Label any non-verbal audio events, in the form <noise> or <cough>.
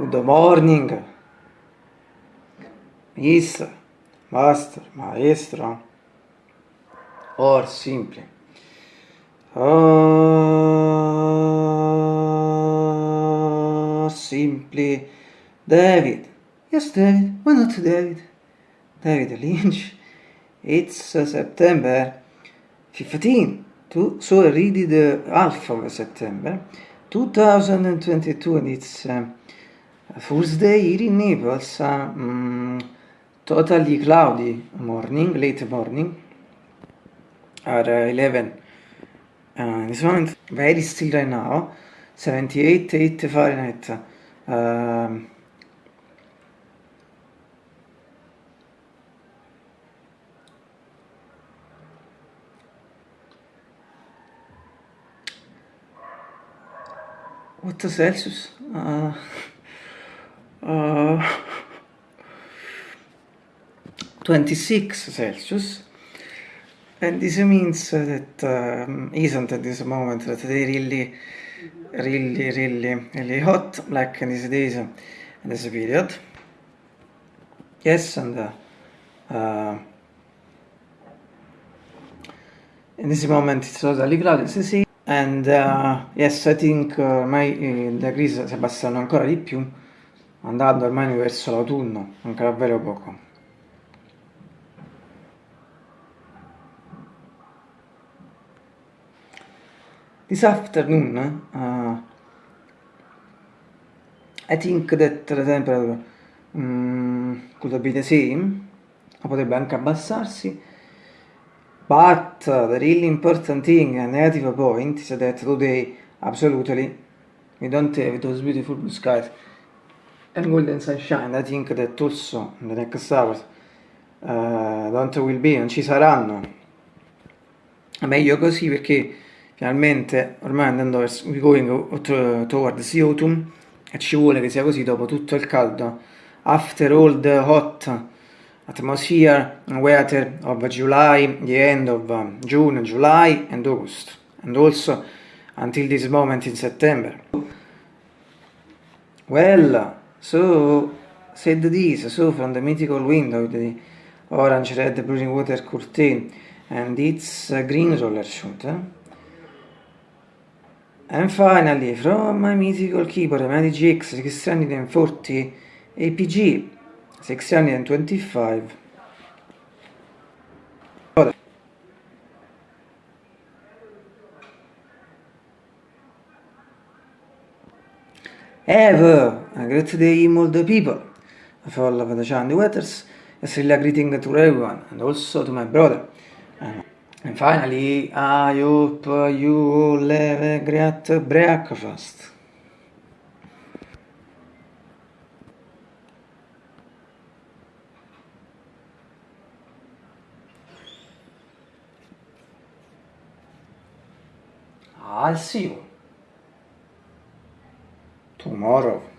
Good morning, mister, master, maestro, or simply. Or simply David. Yes, David. Why not David? David Lynch. It's uh, September 15. To, so already the half of September 2022 and it's uh, Thursday here in Naples. Uh, mm, totally cloudy morning, late morning at uh, 11 uh, this moment very still right now 78 8 Fahrenheit. Um, what Celsius? Uh, uh, <laughs> 26 Celsius. And this means that um, isn't at this moment that they really really really really hot like in these days in this period? Yes and uh, uh, in this moment it's totally cloudy. As you see and uh, yes I think ormai uh, le crisi si abbassano ancora di più andando ormai verso l'autunno manca davvero poco. This afternoon uh, I think that the temperature um, could be the same. Potrebbe anche abbassarsi but uh, the really important thing a negative point is that today absolutely we don't have those beautiful blue skies and golden sunshine. I think that also the next hours uh, don't will be non ci saranno. Meglio così perché finalmente ormai andando verso we going towards autumn e ci vuole che sia così dopo tutto il caldo. After all the hot atmosphere weather of July the end of June July and August. And also until this moment in September. Well so said this so from the mythical window the orange red blue water curtain and its green roller shoot eh? And finally, from my mythical keyboard, Magic GX 640 APG 625. Have a great day, all the people. For love the Chandy Wetters, a really greeting to everyone, and also to my brother. And finally, I hope you all have a great breakfast. I'll see you tomorrow.